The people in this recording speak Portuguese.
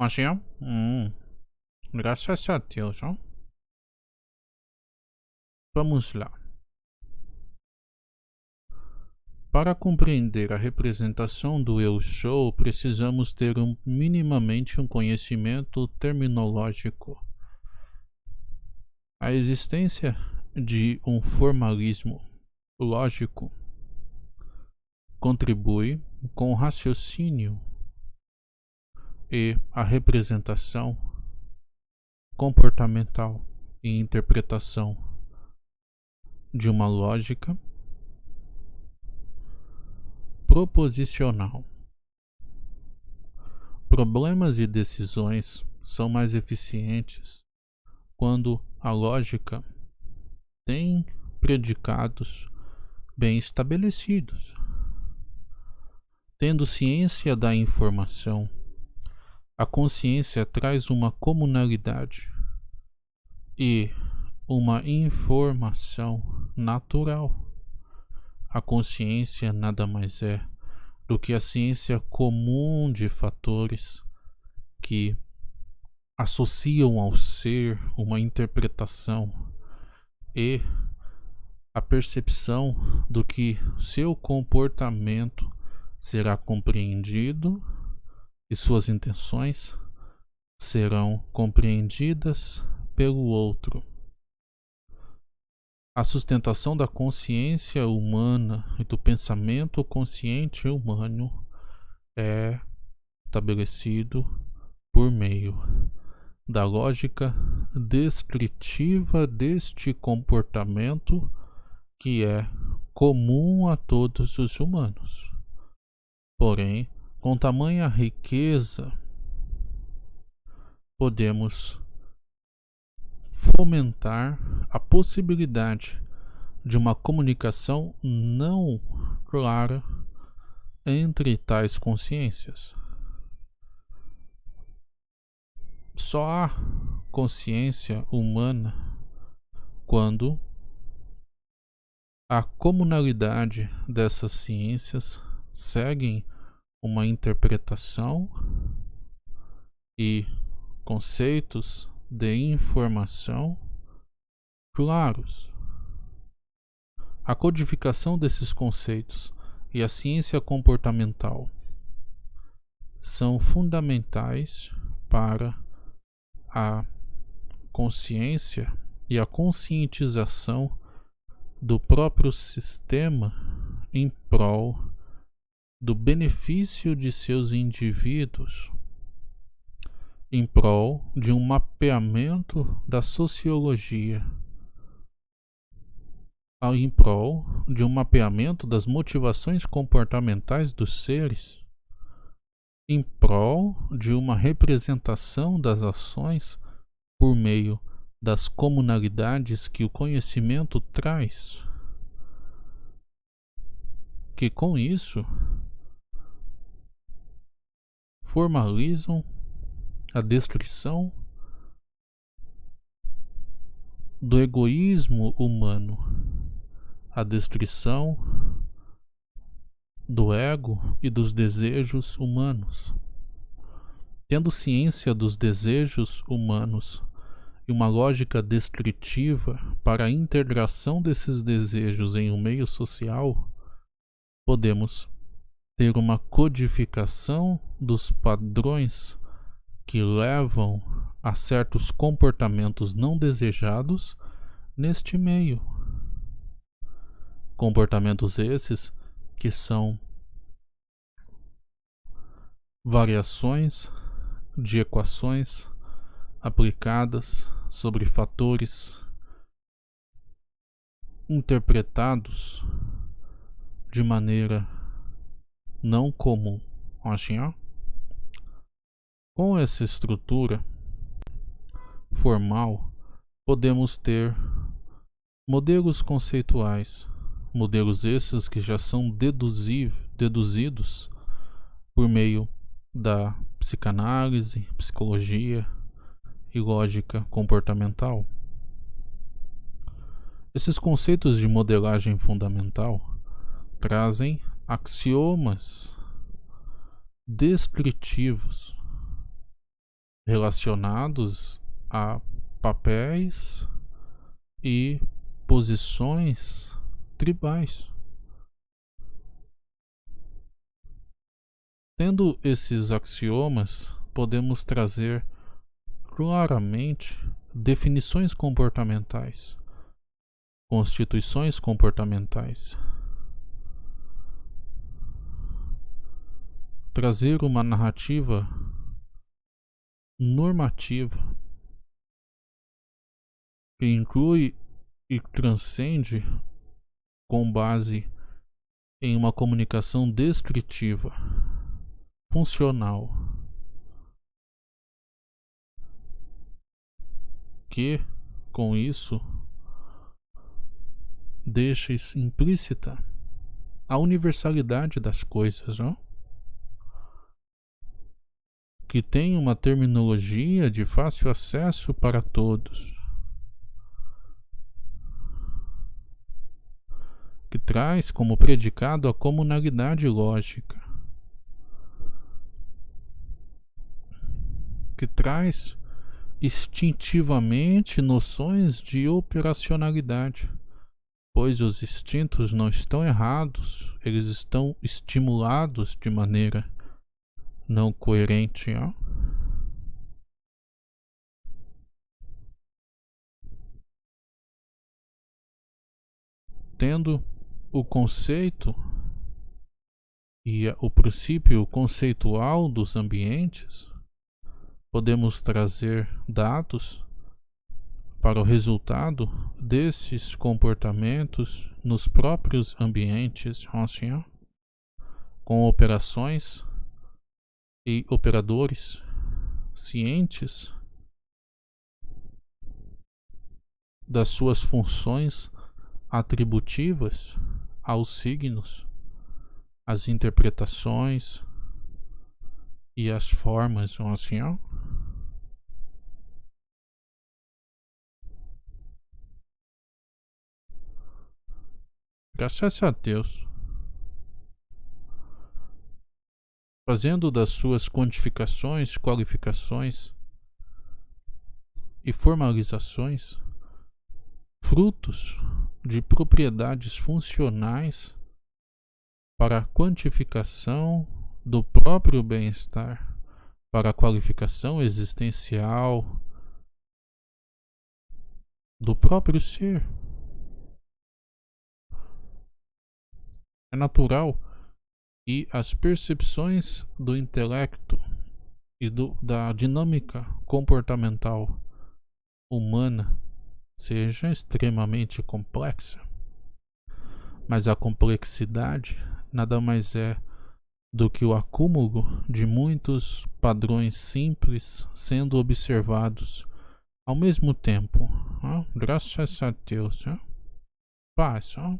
Ó. Hum. Graças a Deus. Vamos lá. Para compreender a representação do eu sou, precisamos ter um, minimamente um conhecimento terminológico. A existência de um formalismo lógico contribui com o raciocínio e a representação comportamental e interpretação de uma lógica proposicional. Problemas e decisões são mais eficientes quando a lógica tem predicados bem estabelecidos. Tendo ciência da informação, a consciência traz uma comunalidade e uma informação natural. A consciência nada mais é do que a ciência comum de fatores que associam ao ser uma interpretação e a percepção do que seu comportamento será compreendido e suas intenções serão compreendidas pelo outro. A sustentação da consciência humana e do pensamento consciente humano é estabelecido por meio da lógica descritiva deste comportamento que é comum a todos os humanos. Porém, com tamanha riqueza, podemos fomentar a possibilidade de uma comunicação não clara entre tais consciências. Só há consciência humana quando a comunalidade dessas ciências seguem uma interpretação e conceitos de informação claros. A codificação desses conceitos e a ciência comportamental são fundamentais para a consciência e a conscientização do próprio sistema em prol do benefício de seus indivíduos em prol de um mapeamento da sociologia, em prol de um mapeamento das motivações comportamentais dos seres, em prol de uma representação das ações por meio das comunalidades que o conhecimento traz, que com isso formalizam a descrição do egoísmo humano, a descrição do ego e dos desejos humanos. Tendo ciência dos desejos humanos e uma lógica descritiva para a integração desses desejos em um meio social, podemos ter uma codificação dos padrões que levam a certos comportamentos não desejados neste meio. Comportamentos esses que são variações de equações aplicadas sobre fatores interpretados de maneira não comum. Assim, ó. Com essa estrutura formal, podemos ter modelos conceituais, modelos esses que já são deduzidos por meio da psicanálise, psicologia e lógica comportamental. Esses conceitos de modelagem fundamental trazem axiomas descritivos relacionados a papéis e posições tribais. Tendo esses axiomas, podemos trazer claramente definições comportamentais, constituições comportamentais. Trazer uma narrativa normativa que inclui e transcende com base em uma comunicação descritiva, funcional, que com isso deixa implícita a universalidade das coisas, não? Que tem uma terminologia de fácil acesso para todos, que traz como predicado a comunalidade lógica, que traz instintivamente noções de operacionalidade, pois os instintos não estão errados, eles estão estimulados de maneira não coerente, ó. Tendo o conceito e o princípio conceitual dos ambientes, podemos trazer dados para o resultado desses comportamentos nos próprios ambientes, com operações e operadores cientes das suas funções atributivas aos signos, as interpretações e as formas, assim, ó. Graças a Deus. Fazendo das suas quantificações, qualificações e formalizações frutos de propriedades funcionais para a quantificação do próprio bem-estar, para a qualificação existencial do próprio ser. É natural e as percepções do intelecto e do, da dinâmica comportamental humana seja extremamente complexa. Mas a complexidade nada mais é do que o acúmulo de muitos padrões simples sendo observados ao mesmo tempo. Ah, graças a Deus. Ah. Paz. Ah.